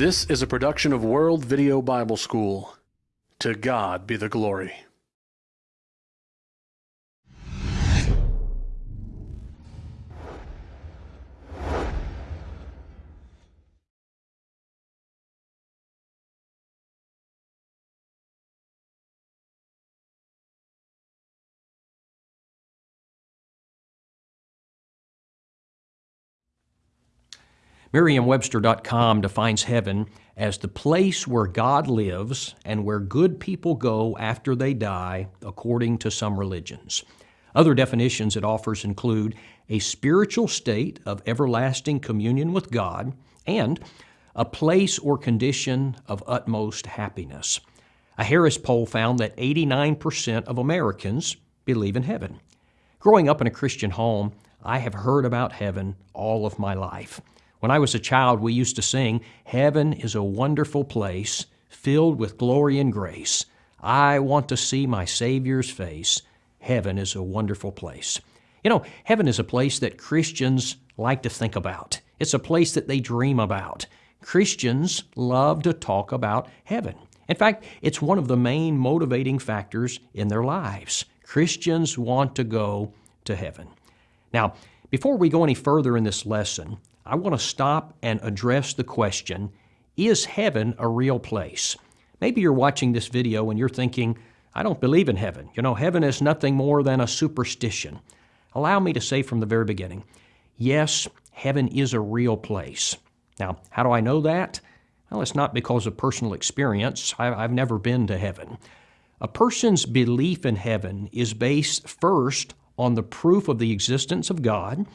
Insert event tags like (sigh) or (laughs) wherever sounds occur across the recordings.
This is a production of World Video Bible School. To God be the glory. Merriam-Webster.com defines heaven as the place where God lives and where good people go after they die, according to some religions. Other definitions it offers include a spiritual state of everlasting communion with God and a place or condition of utmost happiness. A Harris poll found that 89% of Americans believe in heaven. Growing up in a Christian home, I have heard about heaven all of my life. When I was a child, we used to sing, Heaven is a wonderful place, filled with glory and grace. I want to see my Savior's face. Heaven is a wonderful place. You know, heaven is a place that Christians like to think about. It's a place that they dream about. Christians love to talk about heaven. In fact, it's one of the main motivating factors in their lives. Christians want to go to heaven. Now, before we go any further in this lesson, I want to stop and address the question, is heaven a real place? Maybe you're watching this video and you're thinking, I don't believe in heaven. You know, heaven is nothing more than a superstition. Allow me to say from the very beginning, yes, heaven is a real place. Now, how do I know that? Well, it's not because of personal experience. I've never been to heaven. A person's belief in heaven is based first on the proof of the existence of God,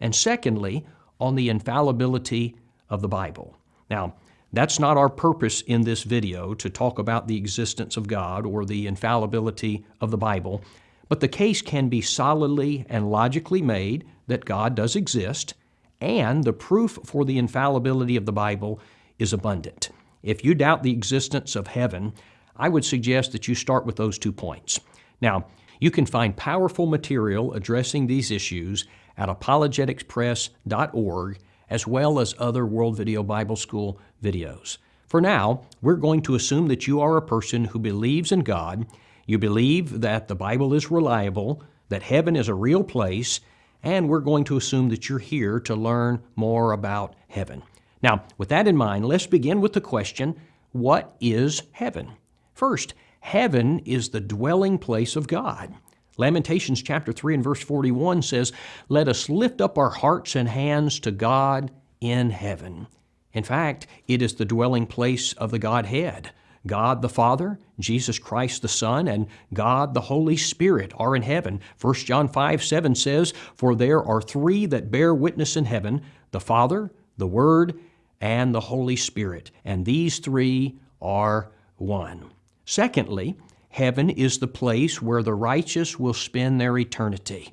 and secondly, on the infallibility of the Bible. Now, that's not our purpose in this video to talk about the existence of God or the infallibility of the Bible, but the case can be solidly and logically made that God does exist, and the proof for the infallibility of the Bible is abundant. If you doubt the existence of heaven, I would suggest that you start with those two points. Now, you can find powerful material addressing these issues at apologeticspress.org, as well as other World Video Bible School videos. For now, we're going to assume that you are a person who believes in God, you believe that the Bible is reliable, that heaven is a real place, and we're going to assume that you're here to learn more about heaven. Now, with that in mind, let's begin with the question, what is heaven? First, heaven is the dwelling place of God. Lamentations chapter 3 and verse 41 says, Let us lift up our hearts and hands to God in heaven. In fact, it is the dwelling place of the Godhead. God the Father, Jesus Christ the Son, and God the Holy Spirit are in heaven. 1 John 5 7 says, For there are three that bear witness in heaven the Father, the Word, and the Holy Spirit, and these three are one. Secondly, Heaven is the place where the righteous will spend their eternity.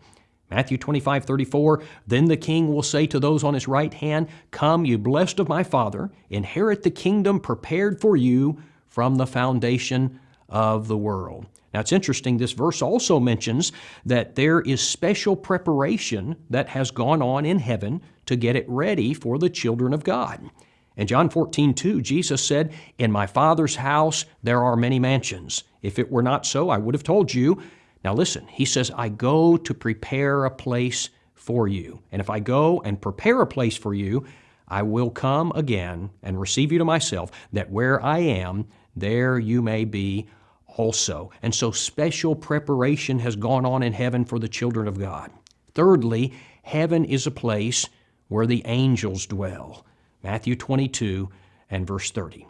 Matthew 25, 34, Then the king will say to those on his right hand, Come, you blessed of my Father, inherit the kingdom prepared for you from the foundation of the world. Now it's interesting, this verse also mentions that there is special preparation that has gone on in heaven to get it ready for the children of God. In John 14, 2, Jesus said, In my Father's house there are many mansions. If it were not so, I would have told you. Now listen, he says, I go to prepare a place for you. And if I go and prepare a place for you, I will come again and receive you to myself, that where I am, there you may be also. And so special preparation has gone on in heaven for the children of God. Thirdly, heaven is a place where the angels dwell. Matthew 22 and verse 30.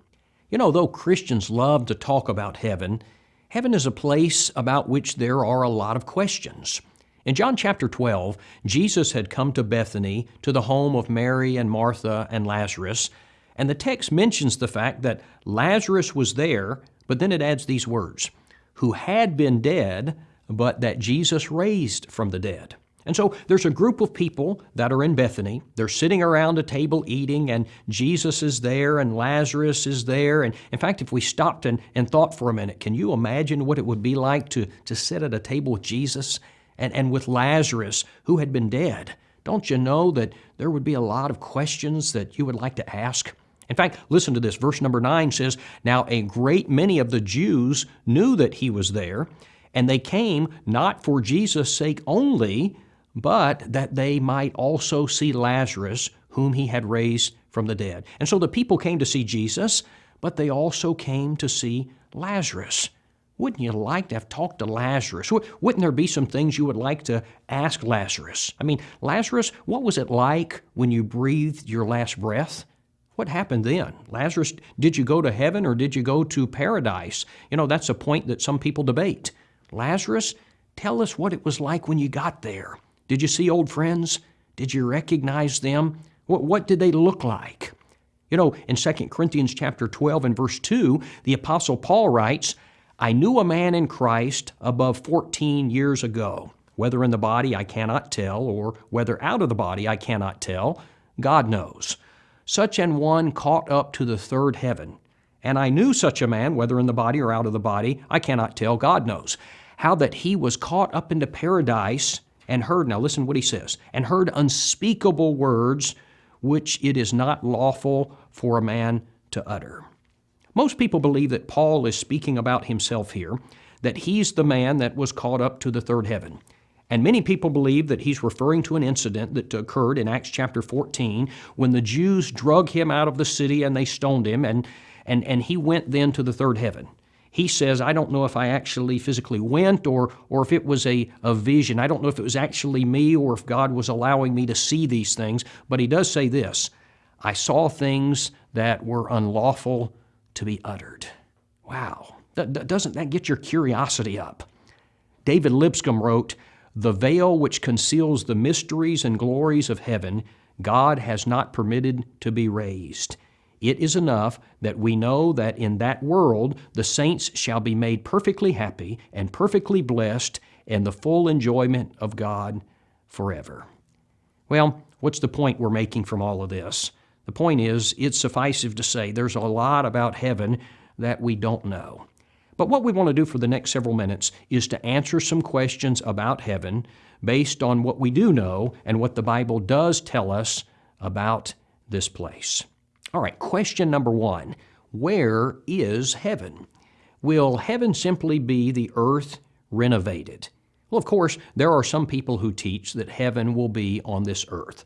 You know, though Christians love to talk about heaven, heaven is a place about which there are a lot of questions. In John chapter 12, Jesus had come to Bethany to the home of Mary and Martha and Lazarus, and the text mentions the fact that Lazarus was there, but then it adds these words, who had been dead, but that Jesus raised from the dead. And so there's a group of people that are in Bethany. They're sitting around a table eating, and Jesus is there, and Lazarus is there. And in fact, if we stopped and, and thought for a minute, can you imagine what it would be like to, to sit at a table with Jesus and, and with Lazarus, who had been dead? Don't you know that there would be a lot of questions that you would like to ask? In fact, listen to this. Verse number 9 says, Now a great many of the Jews knew that he was there, and they came not for Jesus' sake only, but that they might also see Lazarus, whom he had raised from the dead. And so the people came to see Jesus, but they also came to see Lazarus. Wouldn't you like to have talked to Lazarus? Wouldn't there be some things you would like to ask Lazarus? I mean, Lazarus, what was it like when you breathed your last breath? What happened then? Lazarus, did you go to heaven or did you go to paradise? You know, that's a point that some people debate. Lazarus, tell us what it was like when you got there. Did you see old friends? Did you recognize them? What, what did they look like? You know, in 2 Corinthians chapter 12 and verse 2, the apostle Paul writes, I knew a man in Christ above 14 years ago. Whether in the body I cannot tell, or whether out of the body I cannot tell, God knows. Such an one caught up to the third heaven. And I knew such a man, whether in the body or out of the body, I cannot tell, God knows. How that he was caught up into paradise and heard, now listen what he says, and heard unspeakable words which it is not lawful for a man to utter. Most people believe that Paul is speaking about himself here, that he's the man that was caught up to the third heaven. And many people believe that he's referring to an incident that occurred in Acts chapter 14 when the Jews drug him out of the city and they stoned him, and, and, and he went then to the third heaven. He says, I don't know if I actually physically went or, or if it was a, a vision. I don't know if it was actually me or if God was allowing me to see these things. But he does say this I saw things that were unlawful to be uttered. Wow. Doesn't that get your curiosity up? David Lipscomb wrote, The veil which conceals the mysteries and glories of heaven, God has not permitted to be raised. It is enough that we know that in that world the saints shall be made perfectly happy and perfectly blessed in the full enjoyment of God forever. Well, what's the point we're making from all of this? The point is, it's sufficient to say there's a lot about heaven that we don't know. But what we want to do for the next several minutes is to answer some questions about heaven based on what we do know and what the Bible does tell us about this place. All right, question number one Where is heaven? Will heaven simply be the earth renovated? Well, of course, there are some people who teach that heaven will be on this earth.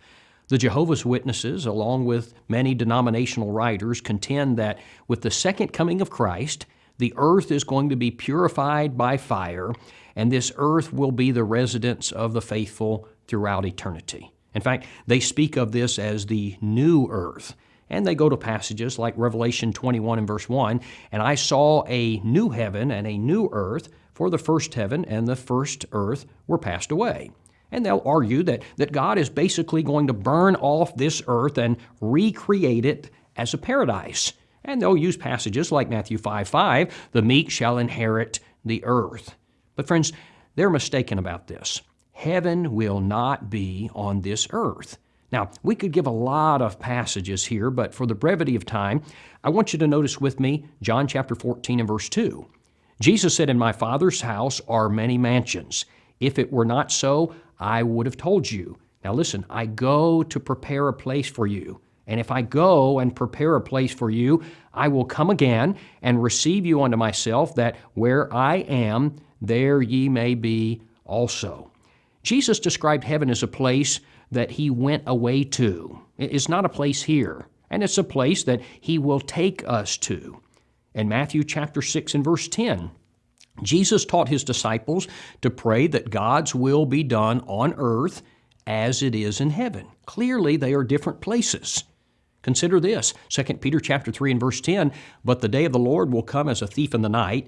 The Jehovah's Witnesses, along with many denominational writers, contend that with the second coming of Christ, the earth is going to be purified by fire, and this earth will be the residence of the faithful throughout eternity. In fact, they speak of this as the new earth. And they go to passages like Revelation 21 and verse 1 And I saw a new heaven and a new earth, for the first heaven and the first earth were passed away. And they'll argue that, that God is basically going to burn off this earth and recreate it as a paradise. And they'll use passages like Matthew 5 5, the meek shall inherit the earth. But friends, they're mistaken about this. Heaven will not be on this earth. Now, we could give a lot of passages here, but for the brevity of time, I want you to notice with me John chapter 14 and verse 2. Jesus said, In my Father's house are many mansions. If it were not so, I would have told you. Now listen, I go to prepare a place for you. And if I go and prepare a place for you, I will come again and receive you unto myself, that where I am, there ye may be also. Jesus described heaven as a place that he went away to. It's not a place here, and it's a place that he will take us to. In Matthew chapter 6 and verse 10, Jesus taught his disciples to pray that God's will be done on earth as it is in heaven. Clearly, they are different places. Consider this, 2 Peter chapter 3 and verse 10, but the day of the Lord will come as a thief in the night,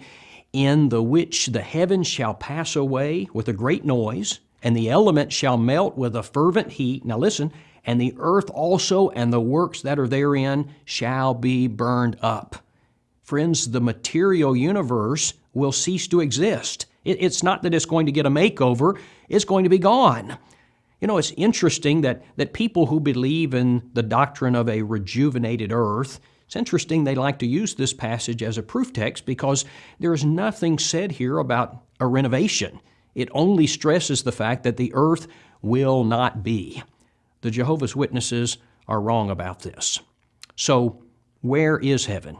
in the which the heavens shall pass away with a great noise, and the elements shall melt with a fervent heat. Now listen, and the earth also and the works that are therein shall be burned up. Friends, the material universe will cease to exist. It's not that it's going to get a makeover, it's going to be gone. You know, it's interesting that, that people who believe in the doctrine of a rejuvenated earth, it's interesting they like to use this passage as a proof text because there is nothing said here about a renovation. It only stresses the fact that the earth will not be. The Jehovah's Witnesses are wrong about this. So, where is heaven?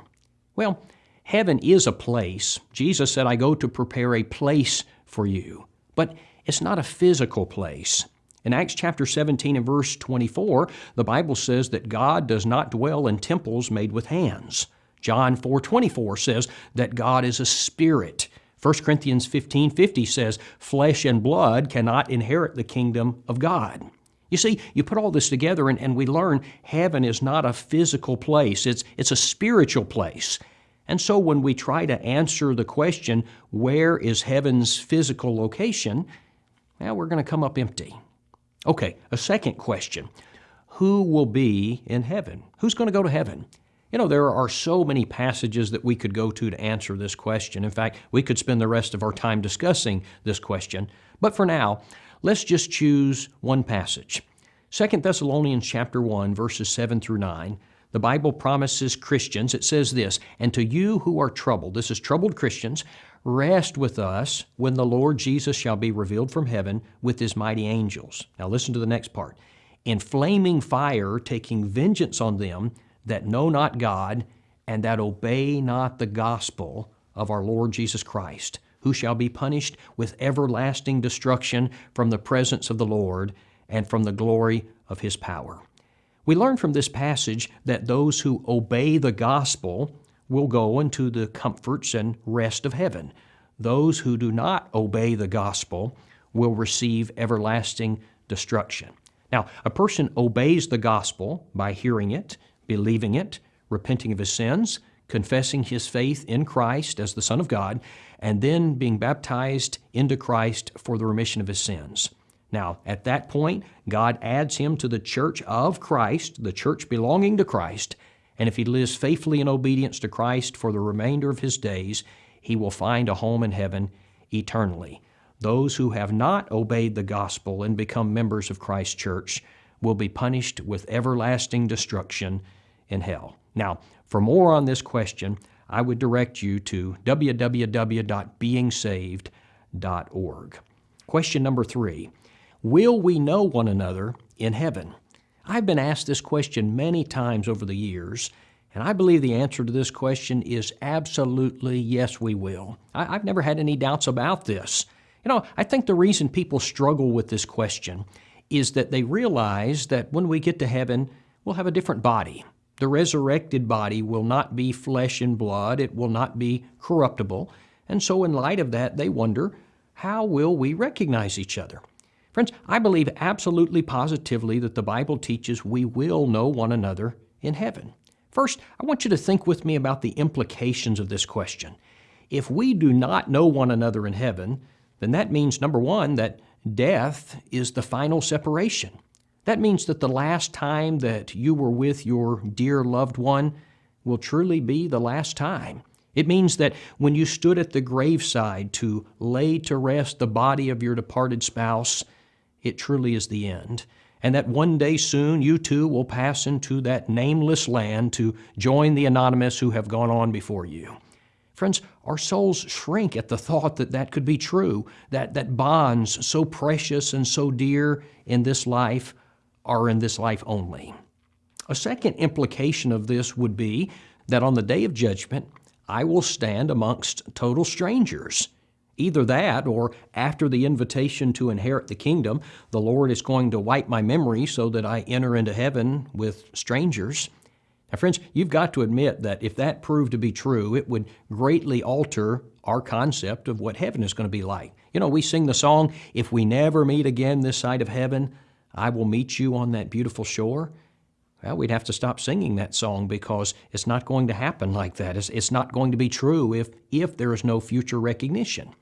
Well, heaven is a place. Jesus said, I go to prepare a place for you. But it's not a physical place. In Acts chapter 17 and verse 24, the Bible says that God does not dwell in temples made with hands. John 4:24 says that God is a spirit. 1 Corinthians 15:50 says flesh and blood cannot inherit the kingdom of God. You see, you put all this together and, and we learn heaven is not a physical place, it's, it's a spiritual place. And so when we try to answer the question, where is heaven's physical location, well, we're going to come up empty. Okay, a second question Who will be in heaven? Who's going to go to heaven? You know, there are so many passages that we could go to to answer this question. In fact, we could spend the rest of our time discussing this question. But for now, let's just choose one passage. 2 Thessalonians chapter 1 verses 7 through 9. The Bible promises Christians, it says this, and to you who are troubled, this is troubled Christians, rest with us when the Lord Jesus shall be revealed from heaven with his mighty angels. Now listen to the next part. In flaming fire, taking vengeance on them that know not God and that obey not the gospel of our Lord Jesus Christ, who shall be punished with everlasting destruction from the presence of the Lord and from the glory of his power. We learn from this passage that those who obey the gospel will go into the comforts and rest of heaven. Those who do not obey the gospel will receive everlasting destruction. Now, a person obeys the gospel by hearing it, believing it, repenting of his sins, confessing his faith in Christ as the Son of God, and then being baptized into Christ for the remission of his sins. Now, at that point, God adds him to the church of Christ, the church belonging to Christ, and if he lives faithfully in obedience to Christ for the remainder of his days, he will find a home in heaven eternally. Those who have not obeyed the gospel and become members of Christ's church will be punished with everlasting destruction in hell. Now, for more on this question, I would direct you to www.beingsaved.org. Question number three Will we know one another in heaven? I've been asked this question many times over the years, and I believe the answer to this question is absolutely yes, we will. I, have never had any doubts about this. You know, I think the reason people struggle with this question is that they realize that when we get to heaven, we'll have a different body. The resurrected body will not be flesh and blood, it will not be corruptible. And so, in light of that, they wonder how will we recognize each other? Friends, I believe absolutely positively that the Bible teaches we will know one another in heaven. First, I want you to think with me about the implications of this question. If we do not know one another in heaven, then that means, number one, that death is the final separation. That means that the last time that you were with your dear loved one will truly be the last time. It means that when you stood at the graveside to lay to rest the body of your departed spouse, it truly is the end, and that one day soon you too will pass into that nameless land to join the anonymous who have gone on before you. Friends, our souls shrink at the thought that that could be true, that, that bonds so precious and so dear in this life are in this life only. A second implication of this would be that on the day of judgment, I will stand amongst total strangers. Either that, or after the invitation to inherit the kingdom, the Lord is going to wipe my memory so that I enter into heaven with strangers. Now, friends, you've got to admit that if that proved to be true, it would greatly alter our concept of what heaven is going to be like. You know, we sing the song, If we never meet again this side of heaven, I will meet you on that beautiful shore. Well, we'd have to stop singing that song because it's not going to happen like that. It's, it's not going to be true if, if there is no future recognition.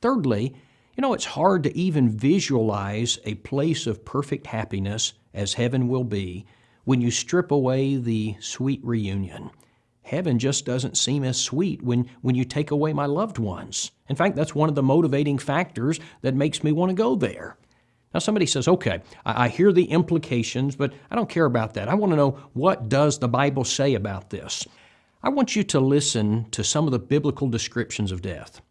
Thirdly, you know, it's hard to even visualize a place of perfect happiness as heaven will be when you strip away the sweet reunion. Heaven just doesn't seem as sweet when, when you take away my loved ones. In fact, that's one of the motivating factors that makes me want to go there. Now, somebody says, okay, I, hear the implications, but I don't care about that. I want to know what does the Bible say about this? I want you to listen to some of the biblical descriptions of death.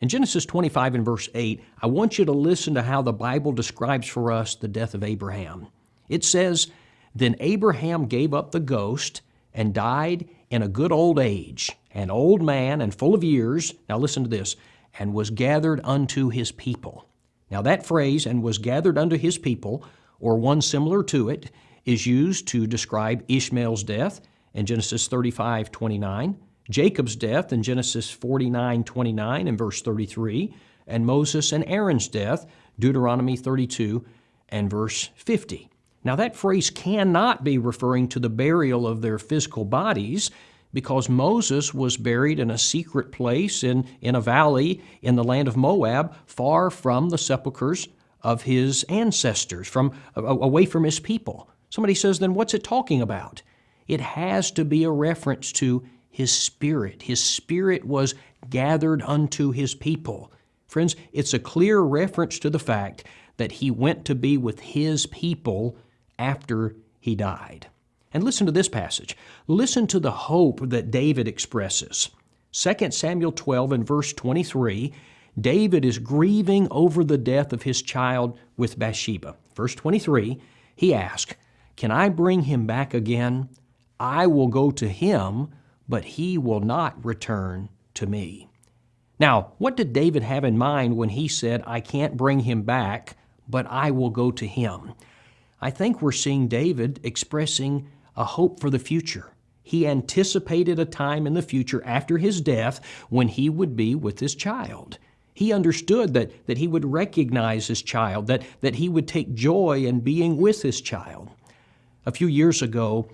In Genesis 25 and verse 8, I want you to listen to how the Bible describes for us the death of Abraham. It says, Then Abraham gave up the ghost and died in a good old age, an old man and full of years, now listen to this, and was gathered unto his people. Now, that phrase, and was gathered unto his people, or one similar to it, is used to describe Ishmael's death in Genesis 35 29, Jacob's death in Genesis 49 29 and verse 33, and Moses and Aaron's death, Deuteronomy 32 and verse 50. Now, that phrase cannot be referring to the burial of their physical bodies because Moses was buried in a secret place in, in a valley in the land of Moab, far from the sepulchres of his ancestors, from away from his people. Somebody says, then what's it talking about? It has to be a reference to his spirit. His spirit was gathered unto his people. Friends, it's a clear reference to the fact that he went to be with his people after he died. And listen to this passage. Listen to the hope that David expresses. 2 Samuel 12 and verse 23, David is grieving over the death of his child with Bathsheba. Verse 23, he asks, Can I bring him back again? I will go to him, but he will not return to me. Now, what did David have in mind when he said, I can't bring him back, but I will go to him? I think we're seeing David expressing a hope for the future. He anticipated a time in the future after his death when he would be with his child. He understood that, that he would recognize his child, that, that he would take joy in being with his child. A few years ago,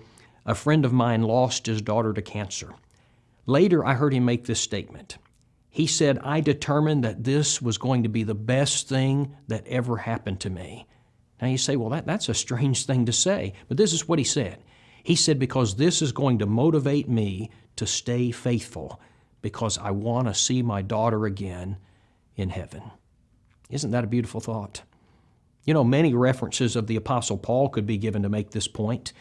a friend of mine lost his daughter to cancer. Later, I heard him make this statement. He said, I determined that this was going to be the best thing that ever happened to me. Now you say, well, that, that's a strange thing to say, but this is what he said. He said, Because this is going to motivate me to stay faithful because I want to see my daughter again in heaven. Isn't that a beautiful thought? You know, many references of the apostle Paul could be given to make this point.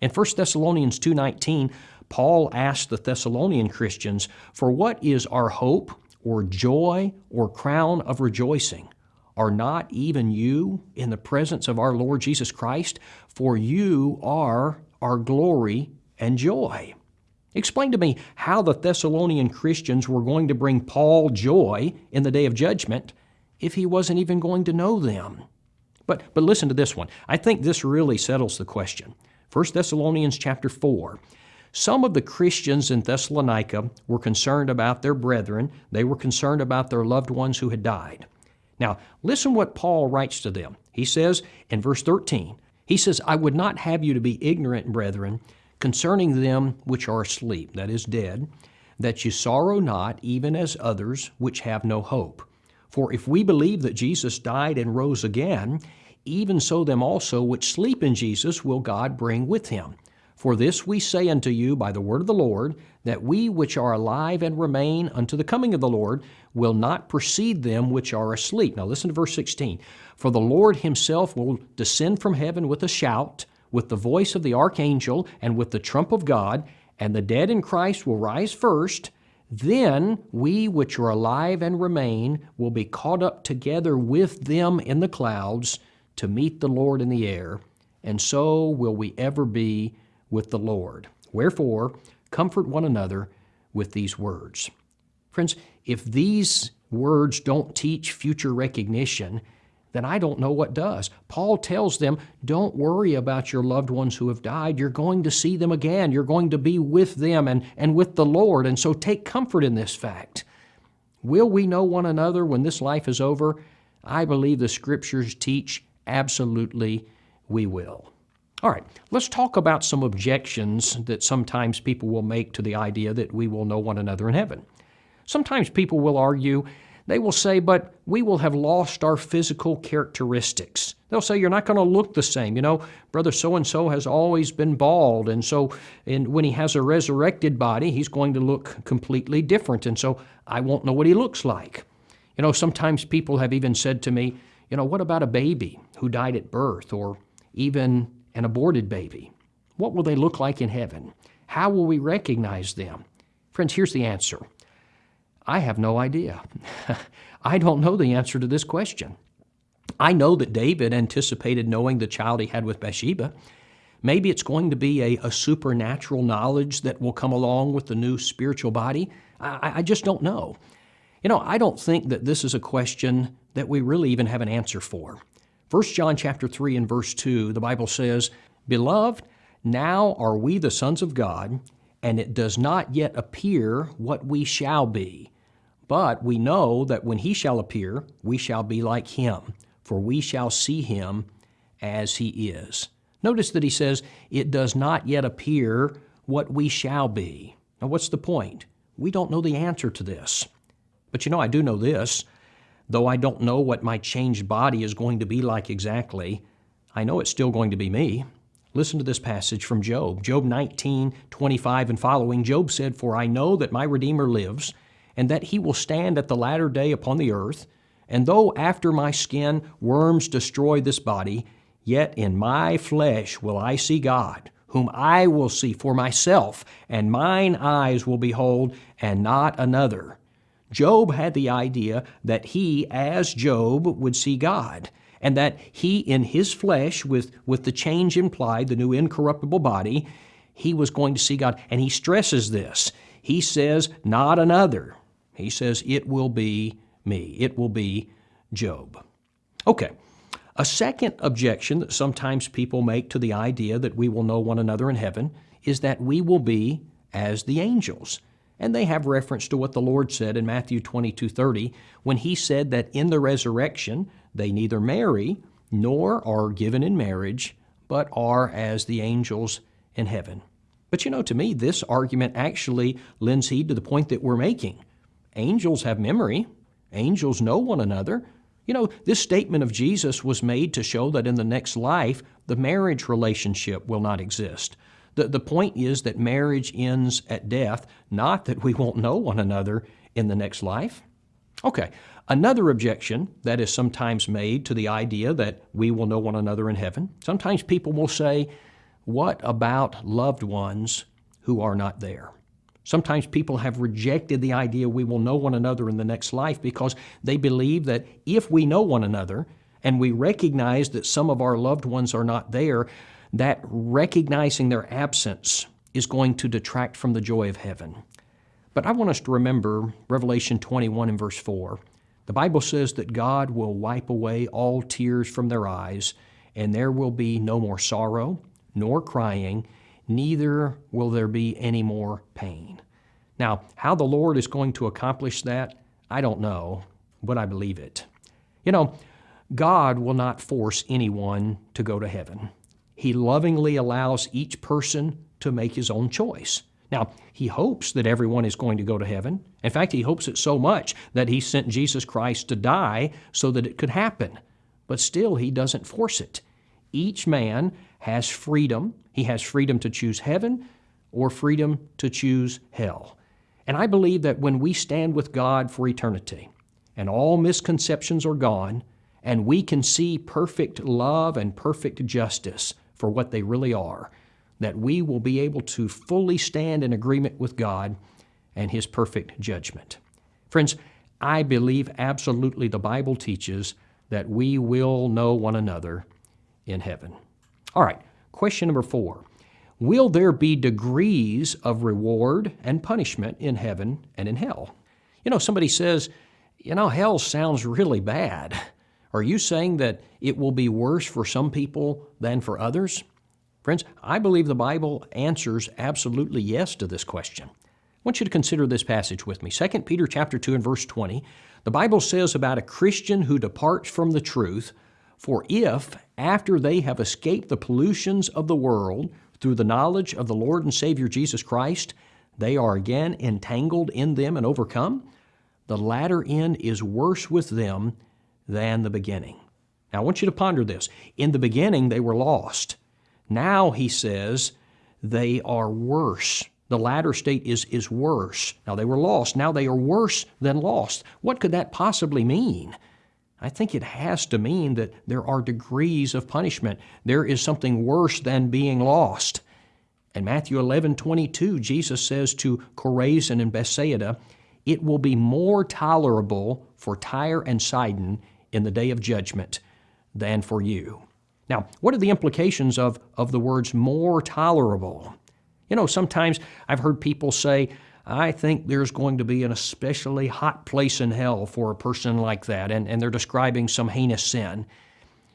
In 1 Thessalonians 2:19, Paul asked the Thessalonian Christians, "For what is our hope or joy or crown of rejoicing? Are not even you in the presence of our Lord Jesus Christ? For you are our glory and joy. Explain to me how the Thessalonian Christians were going to bring Paul joy in the day of judgment if he wasn't even going to know them. But, but listen to this one. I think this really settles the question. 1 Thessalonians chapter 4. Some of the Christians in Thessalonica were concerned about their brethren. They were concerned about their loved ones who had died. Now, listen what Paul writes to them. He says in verse 13, he says, I would not have you to be ignorant, brethren, concerning them which are asleep, that is, dead, that you sorrow not, even as others which have no hope. For if we believe that Jesus died and rose again, even so them also which sleep in Jesus will God bring with him. For this we say unto you by the word of the Lord, that we which are alive and remain unto the coming of the Lord will not precede them which are asleep. Now listen to verse 16. For the Lord himself will descend from heaven with a shout, with the voice of the archangel, and with the trump of God, and the dead in Christ will rise first. Then we which are alive and remain will be caught up together with them in the clouds to meet the Lord in the air, and so will we ever be with the Lord. Wherefore, comfort one another with these words. Friends, if these words don't teach future recognition, then I don't know what does. Paul tells them, don't worry about your loved ones who have died. You're going to see them again. You're going to be with them and, and with the Lord. And so take comfort in this fact. Will we know one another when this life is over? I believe the Scriptures teach absolutely we will. All right, let's talk about some objections that sometimes people will make to the idea that we will know one another in heaven. Sometimes people will argue, they will say, but we will have lost our physical characteristics. They'll say, you're not going to look the same. You know, brother so and so has always been bald, and so and when he has a resurrected body, he's going to look completely different, and so I won't know what he looks like. You know, sometimes people have even said to me, you know, what about a baby who died at birth, or even an aborted baby? What will they look like in heaven? How will we recognize them? Friends, here's the answer I have no idea. (laughs) I don't know the answer to this question. I know that David anticipated knowing the child he had with Bathsheba. Maybe it's going to be a, a supernatural knowledge that will come along with the new spiritual body. I, I just don't know. You know, I don't think that this is a question that we really even have an answer for. 1 John chapter 3 and verse 2, the Bible says, Beloved, now are we the sons of God, and it does not yet appear what we shall be. But we know that when he shall appear, we shall be like him, for we shall see him as he is. Notice that he says, It does not yet appear what we shall be. Now, what's the point? We don't know the answer to this. But you know, I do know this. Though I don't know what my changed body is going to be like exactly, I know it's still going to be me. Listen to this passage from Job. Job 19, 25 and following. Job said, For I know that my Redeemer lives, and that he will stand at the latter day upon the earth. And though after my skin worms destroy this body, yet in my flesh will I see God, whom I will see for myself, and mine eyes will behold, and not another. Job had the idea that he, as Job, would see God, and that he, in his flesh, with, with the change implied, the new incorruptible body, he was going to see God. And he stresses this. He says, Not another. He says, It will be me. It will be Job. Okay. A second objection that sometimes people make to the idea that we will know one another in heaven is that we will be as the angels. And they have reference to what the Lord said in Matthew 22 30, when he said that in the resurrection they neither marry nor are given in marriage, but are as the angels in heaven. But you know, to me, this argument actually lends heed to the point that we're making. Angels have memory, angels know one another. You know, this statement of Jesus was made to show that in the next life, the marriage relationship will not exist. The, the point is that marriage ends at death, not that we won't know one another in the next life. Okay, another objection that is sometimes made to the idea that we will know one another in heaven. Sometimes people will say, What about loved ones who are not there? Sometimes people have rejected the idea we will know one another in the next life because they believe that if we know one another and we recognize that some of our loved ones are not there, that recognizing their absence is going to detract from the joy of heaven. But I want us to remember Revelation 21 and verse 4. The Bible says that God will wipe away all tears from their eyes, and there will be no more sorrow, nor crying, neither will there be any more pain. Now, how the Lord is going to accomplish that, I don't know, but I believe it. You know, God will not force anyone to go to heaven. He lovingly allows each person to make his own choice. Now, he hopes that everyone is going to go to heaven. In fact, he hopes it so much that he sent Jesus Christ to die so that it could happen. But still, he doesn't force it. Each man has freedom. He has freedom to choose heaven or freedom to choose hell. And I believe that when we stand with God for eternity and all misconceptions are gone, and we can see perfect love and perfect justice, for what they really are, that we will be able to fully stand in agreement with God and His perfect judgment. Friends, I believe absolutely the Bible teaches that we will know one another in heaven. All right, question number four Will there be degrees of reward and punishment in heaven and in hell? You know, somebody says, you know, hell sounds really bad. Are you saying that it will be worse for some people than for others? Friends, I believe the Bible answers absolutely yes to this question. I want you to consider this passage with me. 2 Peter chapter 2 and verse 20. The Bible says about a Christian who departs from the truth, for if, after they have escaped the pollutions of the world through the knowledge of the Lord and Savior Jesus Christ, they are again entangled in them and overcome, the latter end is worse with them than the beginning. Now, I want you to ponder this. In the beginning, they were lost. Now, he says, they are worse. The latter state is, is worse. Now, they were lost. Now they are worse than lost. What could that possibly mean? I think it has to mean that there are degrees of punishment. There is something worse than being lost. In Matthew 11 22, Jesus says to Chorazin and Bethsaida, It will be more tolerable for Tyre and Sidon in the day of judgment than for you. Now, what are the implications of, of the words more tolerable? You know, sometimes I've heard people say, I think there's going to be an especially hot place in hell for a person like that, and, and they're describing some heinous sin.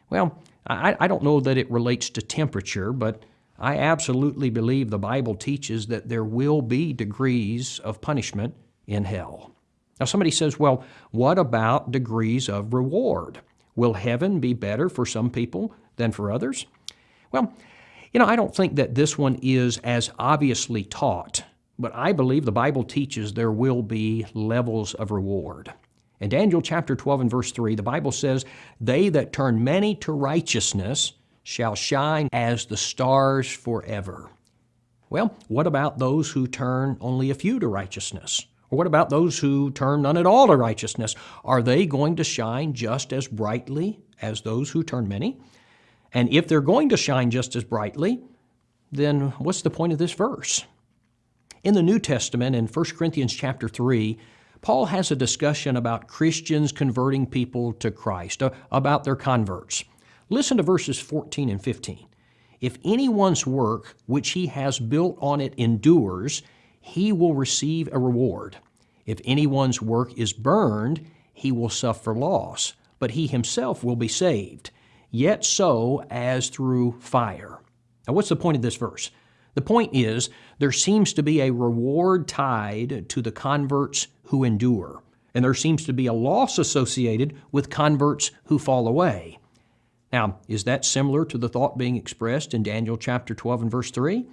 Well, I, I don't know that it relates to temperature, but I absolutely believe the Bible teaches that there will be degrees of punishment in hell. Now, somebody says, well, what about degrees of reward? Will heaven be better for some people than for others? Well, you know, I don't think that this one is as obviously taught, but I believe the Bible teaches there will be levels of reward. In Daniel chapter 12 and verse 3, the Bible says, They that turn many to righteousness shall shine as the stars forever. Well, what about those who turn only a few to righteousness? Or what about those who turn none at all to righteousness? Are they going to shine just as brightly as those who turn many? And if they're going to shine just as brightly, then what's the point of this verse? In the New Testament, in 1 Corinthians chapter 3, Paul has a discussion about Christians converting people to Christ, about their converts. Listen to verses 14 and 15. If anyone's work which he has built on it endures, he will receive a reward. If anyone's work is burned, he will suffer loss, but he himself will be saved yet so as through fire. Now, what's the point of this verse? The point is, there seems to be a reward tied to the converts who endure, and there seems to be a loss associated with converts who fall away. Now, is that similar to the thought being expressed in Daniel chapter 12 and verse 3?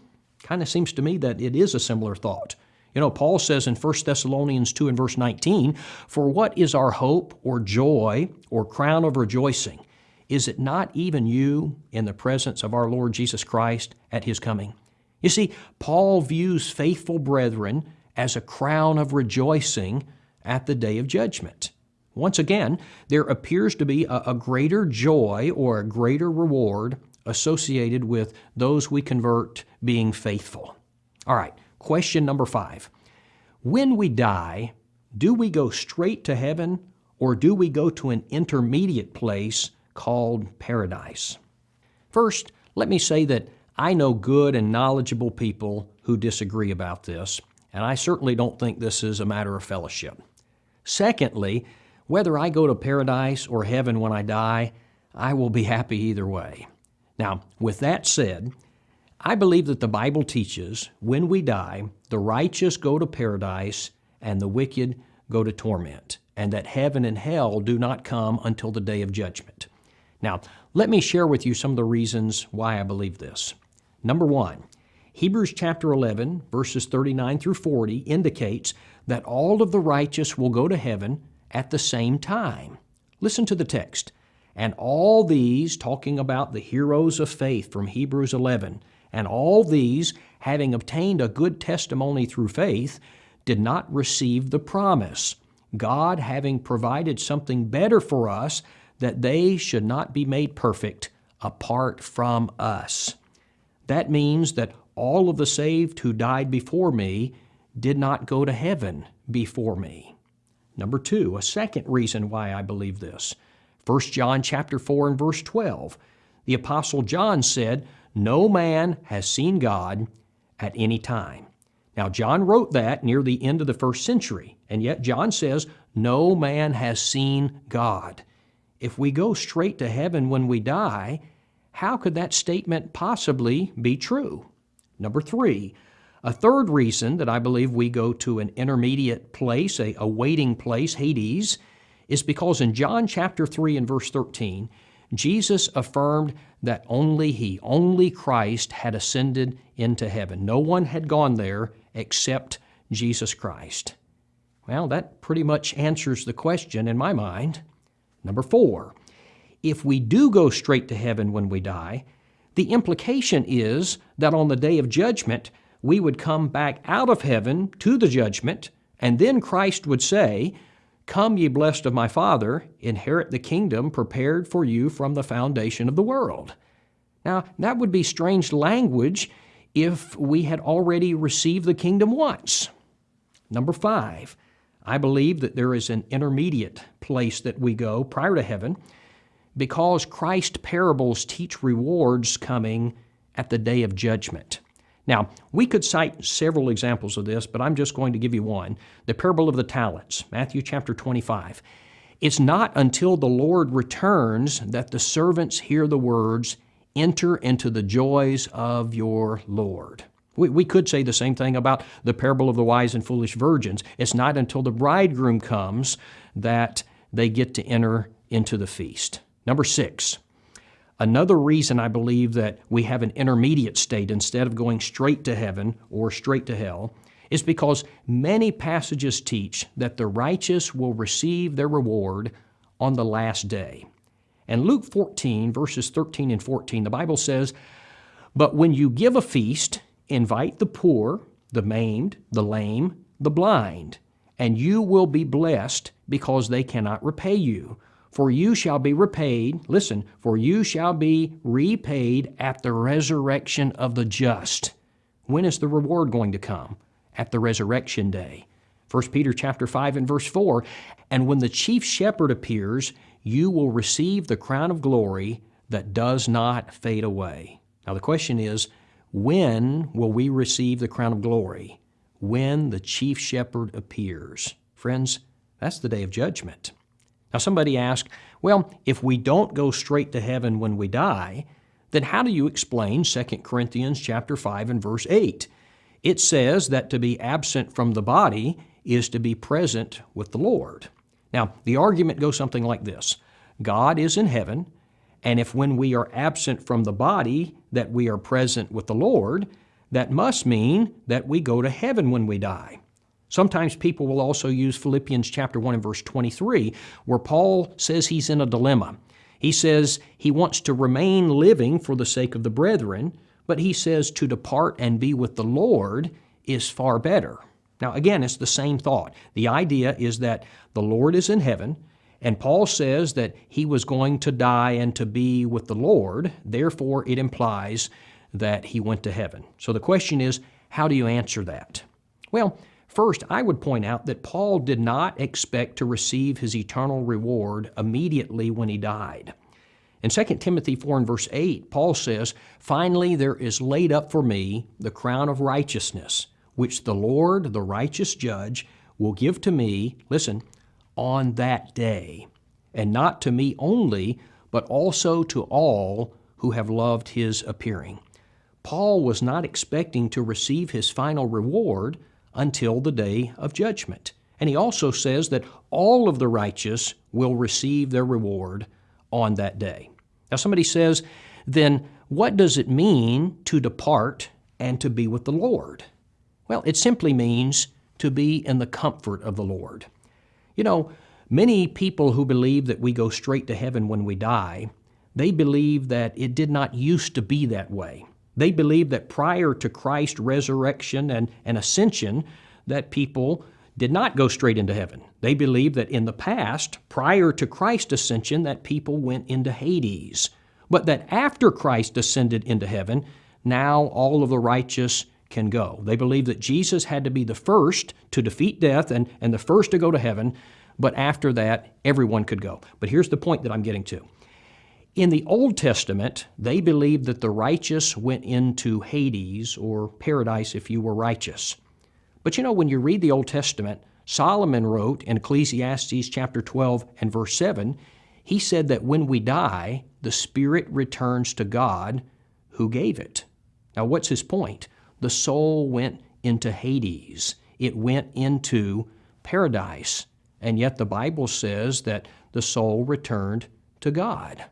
Kind of seems to me that it is a similar thought. You know, Paul says in 1 Thessalonians 2 and verse 19, For what is our hope or joy or crown of rejoicing? Is it not even you in the presence of our Lord Jesus Christ at his coming? You see, Paul views faithful brethren as a crown of rejoicing at the day of judgment. Once again, there appears to be a, a, greater joy or a greater reward associated with those we convert being faithful. All right, question number five. When we die, do we go straight to heaven or do we go to an intermediate place called paradise. First, let me say that I know good and knowledgeable people who disagree about this, and I certainly don't think this is a matter of fellowship. Secondly, whether I go to paradise or heaven when I die, I will be happy either way. Now, with that said, I believe that the Bible teaches when we die, the righteous go to paradise and the wicked go to torment, and that heaven and hell do not come until the day of judgment. Now, let me share with you some of the reasons why I believe this. Number one, Hebrews chapter 11, verses 39 through 40 indicates that all of the righteous will go to heaven at the same time. Listen to the text. And all these, talking about the heroes of faith from Hebrews 11, and all these, having obtained a good testimony through faith, did not receive the promise. God having provided something better for us, that they should not be made perfect apart from us. That means that all of the saved who died before me did not go to heaven before me. Number two, a second reason why I believe this. 1 John chapter 4 and verse 12. The apostle John said, "No man has seen God at any time." Now John wrote that near the end of the first century, and yet John says, "No man has seen God." if we go straight to heaven when we die, how could that statement possibly be true? Number three, a third reason that I believe we go to an intermediate place, a, a waiting place, Hades, is because in John chapter 3 and verse 13, Jesus affirmed that only He, only Christ, had ascended into heaven. No one had gone there except Jesus Christ. Well, that pretty much answers the question in my mind. Number four, if we do go straight to heaven when we die, the implication is that on the day of judgment, we would come back out of heaven to the judgment, and then Christ would say, Come, ye blessed of my Father, inherit the kingdom prepared for you from the foundation of the world. Now, that would be strange language if we had already received the kingdom once. Number five, I believe that there is an intermediate place that we go prior to heaven because Christ's parables teach rewards coming at the day of judgment. Now, we could cite several examples of this, but I'm just going to give you one. The parable of the talents, Matthew chapter 25. It's not until the Lord returns that the servants hear the words, Enter into the joys of your Lord. We, we could say the same thing about the parable of the wise and foolish virgins. It's not until the bridegroom comes that they get to enter into the feast. Number six, another reason I believe that we have an intermediate state instead of going straight to heaven or straight to hell is because many passages teach that the righteous will receive their reward on the last day. And Luke 14, verses 13 and 14, the Bible says, But when you give a feast, invite the poor, the maimed, the lame, the blind, and you will be blessed because they cannot repay you. For you shall be repaid, listen, for you shall be repaid at the resurrection of the just. When is the reward going to come? At the resurrection day. 1 Peter chapter 5 and verse 4, and when the chief shepherd appears, you will receive the crown of glory that does not fade away. Now the question is, when will we receive the crown of glory? When the chief shepherd appears. Friends, that's the day of judgment. Now somebody asked, well, if we don't go straight to heaven when we die, then how do you explain 2 Corinthians chapter 5 and verse 8? It says that to be absent from the body is to be present with the Lord. Now, the argument goes something like this God is in heaven, and if when we are absent from the body that we are present with the Lord, that must mean that we go to heaven when we die. Sometimes people will also use Philippians chapter 1 and verse 23, where Paul says he's in a dilemma. He says he wants to remain living for the sake of the brethren, but he says to depart and be with the Lord is far better. Now, again, it's the same thought. The idea is that the Lord is in heaven, and Paul says that he was going to die and to be with the Lord. Therefore, it implies that he went to heaven. So the question is, how do you answer that? Well, first, I would point out that Paul did not expect to receive his eternal reward immediately when he died. In 2 Timothy 4 and verse 8, Paul says, Finally, there is laid up for me the crown of righteousness which the Lord, the righteous judge, will give to me, listen, on that day, and not to me only, but also to all who have loved his appearing. Paul was not expecting to receive his final reward until the day of judgment. And he also says that all of the righteous will receive their reward on that day. Now, somebody says, then what does it mean to depart and to be with the Lord? Well, it simply means to be in the comfort of the Lord. You know, many people who believe that we go straight to heaven when we die, they believe that it did not used to be that way. They believe that prior to Christ's resurrection and, and ascension, that people did not go straight into heaven. They believe that in the past, prior to Christ's ascension, that people went into Hades. But that after Christ ascended into heaven, now all of the righteous can go. They believe that Jesus had to be the first to defeat death and, and the first to go to heaven, but after that, everyone could go. But here's the point that I'm getting to. In the Old Testament, they believed that the righteous went into Hades or paradise if you were righteous. But you know, when you read the Old Testament, Solomon wrote in Ecclesiastes chapter 12 and verse 7, he said that when we die, the spirit returns to God who gave it. Now, what's his point? the soul went into Hades. It went into paradise. And yet the Bible says that the soul returned to God.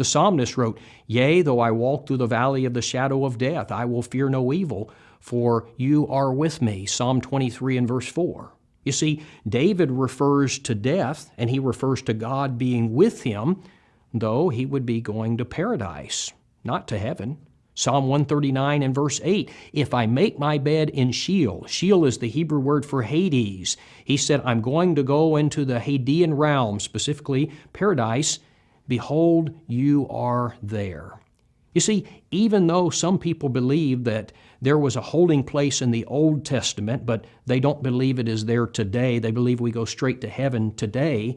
The psalmist wrote, Yea, though I walk through the valley of the shadow of death, I will fear no evil, for you are with me. Psalm 23 and verse 4. You see, David refers to death and he refers to God being with him, though he would be going to paradise, not to heaven. Psalm 139 and verse 8 If I make my bed in Sheol, Sheol is the Hebrew word for Hades. He said, I'm going to go into the Hadean realm, specifically paradise. Behold, you are there. You see, even though some people believe that there was a holding place in the Old Testament, but they don't believe it is there today, they believe we go straight to heaven today,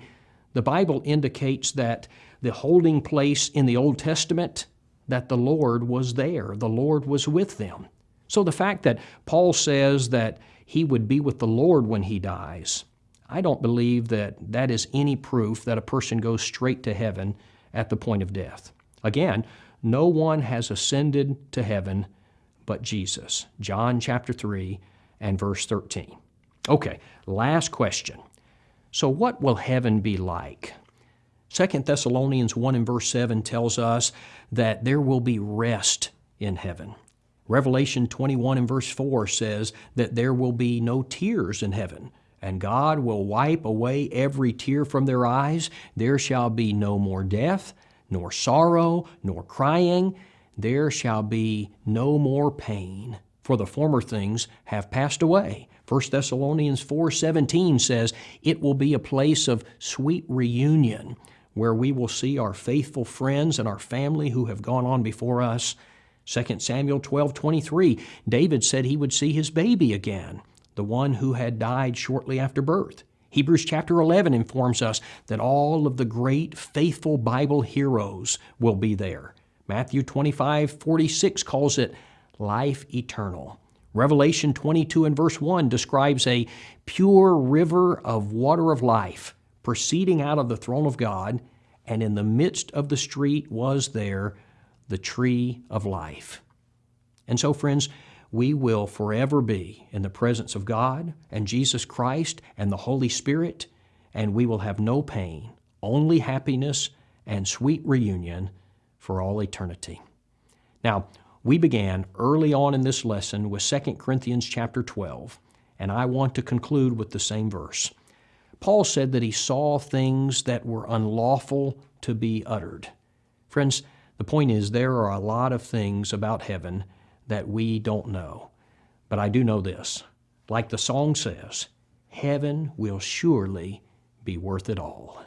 the Bible indicates that the holding place in the Old Testament that the Lord was there, the Lord was with them. So the fact that Paul says that he would be with the Lord when he dies, I don't believe that that is any proof that a person goes straight to heaven at the point of death. Again, no one has ascended to heaven but Jesus. John chapter 3 and verse 13. Okay, last question. So, what will heaven be like? 2 Thessalonians 1 and verse 7 tells us that there will be rest in heaven. Revelation 21 and verse 4 says that there will be no tears in heaven, and God will wipe away every tear from their eyes. There shall be no more death, nor sorrow, nor crying. There shall be no more pain, for the former things have passed away. 1 Thessalonians 4:17 says, "It will be a place of sweet reunion, where we will see our faithful friends and our family who have gone on before us." 2 Samuel 12:23, David said he would see his baby again, the one who had died shortly after birth. Hebrews chapter 11 informs us that all of the great faithful Bible heroes will be there. Matthew 25:46 calls it life eternal. Revelation 22 and verse 1 describes a pure river of water of life proceeding out of the throne of God, and in the midst of the street was there the tree of life. And so, friends, we will forever be in the presence of God and Jesus Christ and the Holy Spirit, and we will have no pain, only happiness and sweet reunion for all eternity. Now, we began early on in this lesson with 2 Corinthians chapter 12, and I want to conclude with the same verse. Paul said that he saw things that were unlawful to be uttered. Friends, the point is, there are a lot of things about heaven that we don't know. But I do know this. Like the song says, heaven will surely be worth it all.